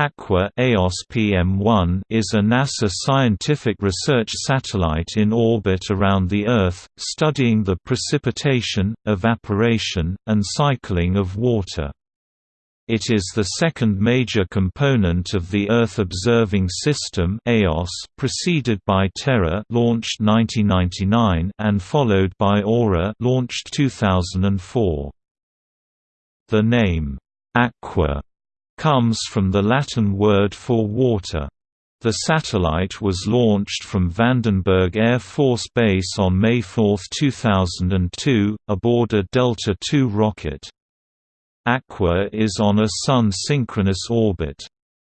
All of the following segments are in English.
Aqua EOS PM1 is a NASA scientific research satellite in orbit around the Earth, studying the precipitation, evaporation, and cycling of water. It is the second major component of the Earth Observing System EOS, preceded by Terra launched 1999 and followed by Aura launched 2004. The name, Aqua comes from the Latin word for water. The satellite was launched from Vandenberg Air Force Base on May 4, 2002, aboard a Delta II rocket. Aqua is on a Sun-synchronous orbit.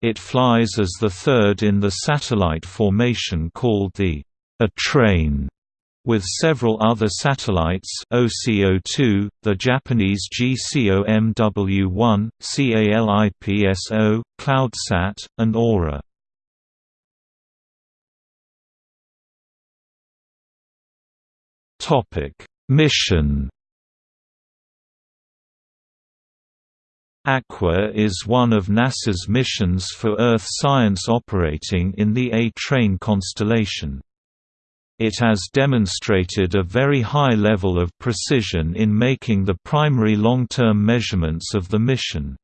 It flies as the third in the satellite formation called the A train with several other satellites OCO2, the Japanese GCOMW1, CALIPSO, CloudSat, and Aura. Mission Aqua is one of NASA's missions for Earth science operating in the A-Train constellation. It has demonstrated a very high level of precision in making the primary long-term measurements of the mission.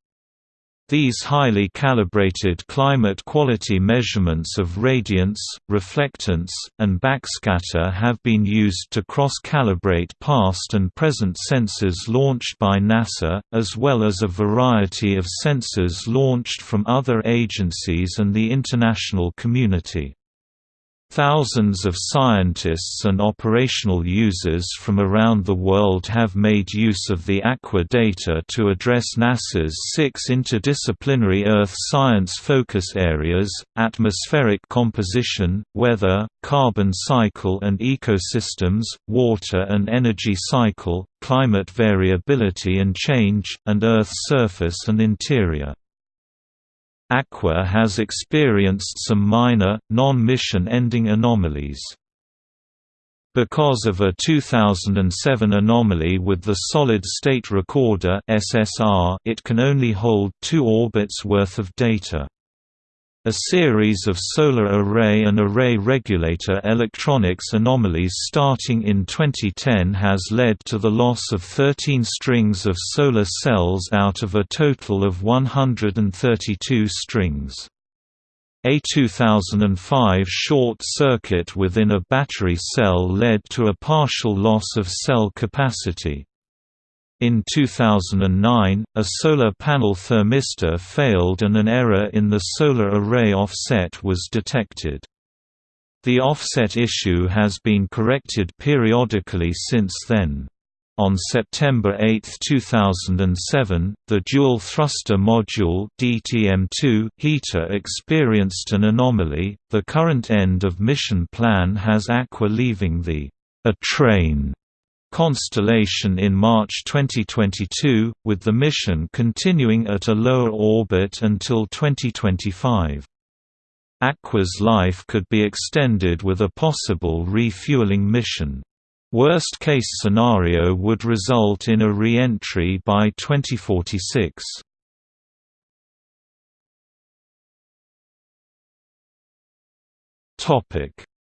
These highly calibrated climate quality measurements of radiance, reflectance, and backscatter have been used to cross-calibrate past and present sensors launched by NASA, as well as a variety of sensors launched from other agencies and the international community. Thousands of scientists and operational users from around the world have made use of the Aqua data to address NASA's six interdisciplinary Earth science focus areas, atmospheric composition, weather, carbon cycle and ecosystems, water and energy cycle, climate variability and change, and Earth's surface and interior. Aqua has experienced some minor, non-mission ending anomalies. Because of a 2007 anomaly with the Solid-State Recorder it can only hold two orbits worth of data. A series of solar array and array regulator electronics anomalies starting in 2010 has led to the loss of 13 strings of solar cells out of a total of 132 strings. A 2005 short circuit within a battery cell led to a partial loss of cell capacity. In 2009, a solar panel thermistor failed and an error in the solar array offset was detected. The offset issue has been corrected periodically since then. On September 8, 2007, the Dual Thruster Module (DTM2) heater experienced an anomaly. The current end of mission plan has Aqua leaving the A train constellation in March 2022, with the mission continuing at a lower orbit until 2025. Aqua's life could be extended with a possible refueling mission. Worst-case scenario would result in a re-entry by 2046.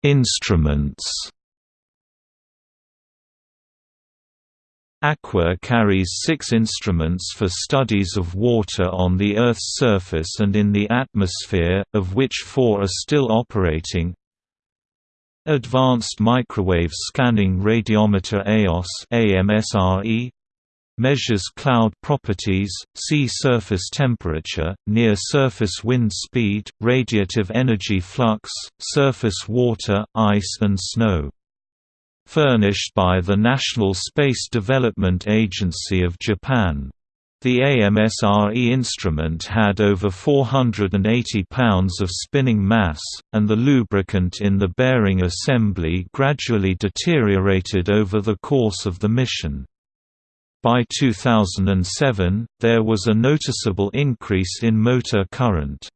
Instruments Aqua carries six instruments for studies of water on the Earth's surface and in the atmosphere, of which four are still operating. Advanced Microwave Scanning Radiometer EOS AMSRE measures cloud properties, sea surface temperature, near-surface wind speed, radiative energy flux, surface water, ice and snow furnished by the National Space Development Agency of Japan. The AMSRE instrument had over 480 pounds of spinning mass, and the lubricant in the bearing assembly gradually deteriorated over the course of the mission. By 2007, there was a noticeable increase in motor current.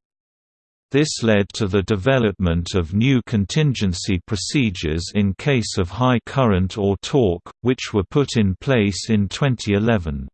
This led to the development of new contingency procedures in case of high current or torque, which were put in place in 2011.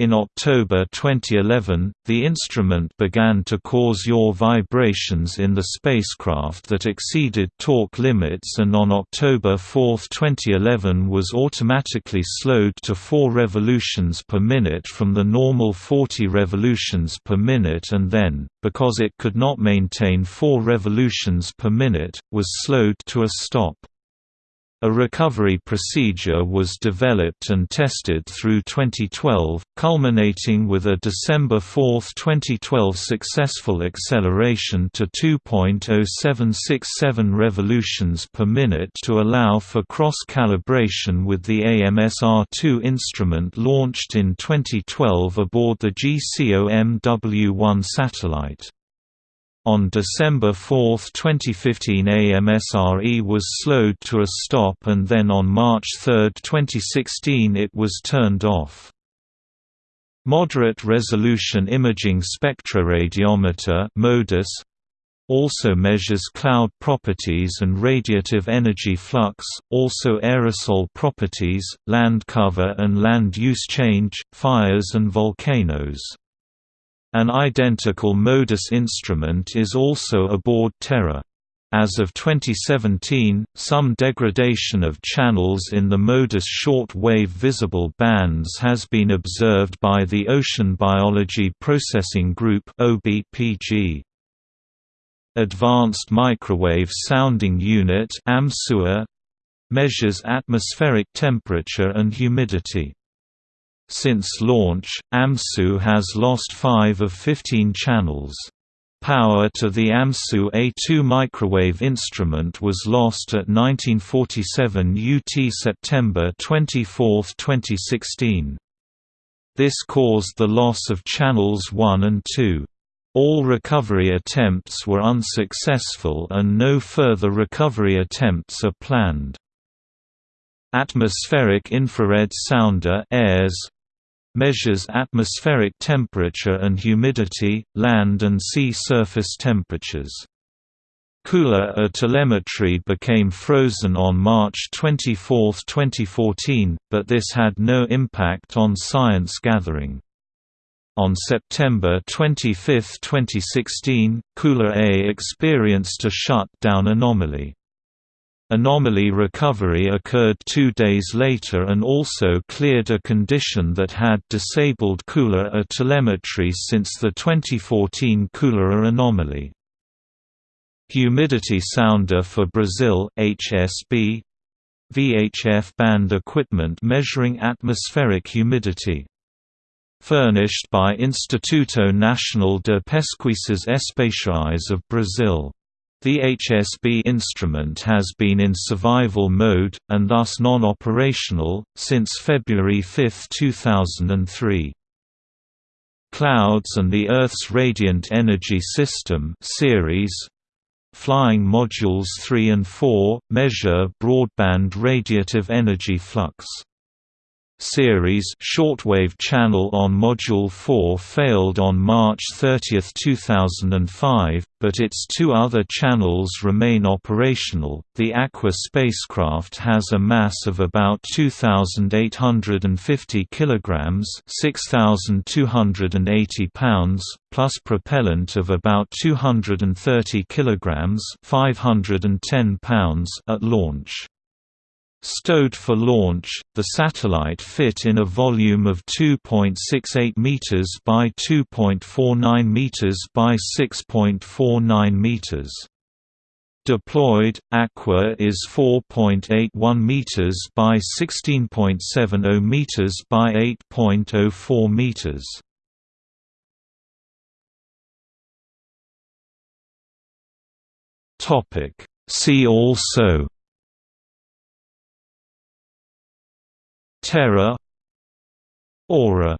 In October 2011, the instrument began to cause yaw vibrations in the spacecraft that exceeded torque limits and on October 4, 2011 was automatically slowed to 4 revolutions per minute from the normal 40 revolutions per minute and then, because it could not maintain 4 revolutions per minute, was slowed to a stop. A recovery procedure was developed and tested through 2012, culminating with a December 4, 2012 successful acceleration to 2.0767 revolutions per minute to allow for cross-calibration with the AMSR-2 instrument launched in 2012 aboard the GCOM-W1 satellite. On December 4, 2015 AMSRE was slowed to a stop and then on March 3, 2016 it was turned off. Moderate Resolution Imaging Spectroradiometer also measures cloud properties and radiative energy flux, also aerosol properties, land cover and land use change, fires and volcanoes. An identical MODIS instrument is also aboard Terra. As of 2017, some degradation of channels in the MODIS short-wave visible bands has been observed by the Ocean Biology Processing Group OBPG. Advanced Microwave Sounding Unit measures atmospheric temperature and humidity. Since launch, AMSU has lost 5 of 15 channels. Power to the AMSU A2 microwave instrument was lost at 1947 UT September 24, 2016. This caused the loss of channels 1 and 2. All recovery attempts were unsuccessful and no further recovery attempts are planned. Atmospheric Infrared Sounder AIRS measures atmospheric temperature and humidity, land and sea surface temperatures. Cooler A telemetry became frozen on March 24, 2014, but this had no impact on science gathering. On September 25, 2016, Cooler A experienced a shut-down anomaly. Anomaly recovery occurred two days later and also cleared a condition that had disabled Cooler A telemetry since the 2014 Cooler A anomaly. Humidity Sounder for Brazil HSB VHF band equipment measuring atmospheric humidity furnished by Instituto Nacional de Pesquisas Espaciais of Brazil. The HSB instrument has been in survival mode, and thus non-operational, since February 5, 2003. Clouds and the Earth's Radiant Energy System CERES Flying Modules 3 and 4, measure broadband radiative energy flux CERES shortwave channel on Module 4 failed on March 30, 2005, but its two other channels remain operational. The Aqua spacecraft has a mass of about 2850 kilograms, 6280 pounds, plus propellant of about 230 kilograms, 510 pounds at launch. Stowed for launch, the satellite fit in a volume of 2.68 meters by 2.49 meters by 6.49 meters. Deployed, Aqua is 4.81 meters by 16.70 meters by 8.04 meters. Topic See also Terra Aura